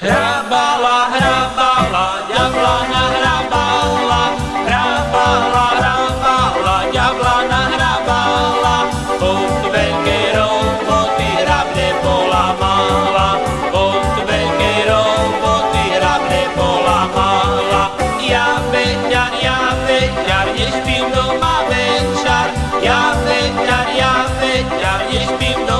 Hrabala, hrabala, ďablana hrabala, hrabala, hrabala, ďablana hrabala, od veľkej roboty hrabne polamala, od veľkej roboty hrabne polamala. Ja veťar, ja veťar, nespím doma večer, ja veťar, ja veťar, nespím doma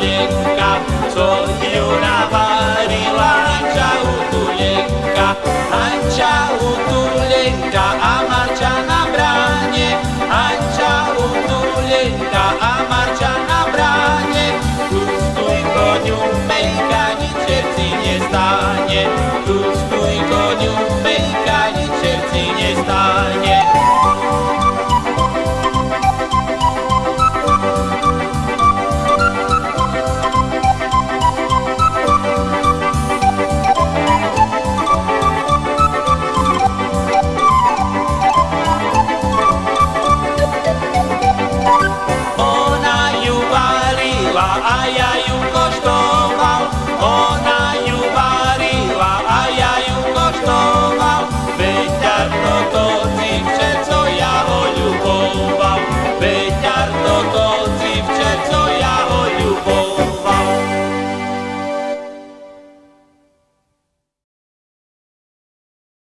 utulenka, co ju navarila hanča utulenka, hanča utulenka a marča na bráne, hanča utulenka a marča na bráne, tu stój koniu pejka, ničer si nestane, tu stój koniu pejka, ničer si nestane. you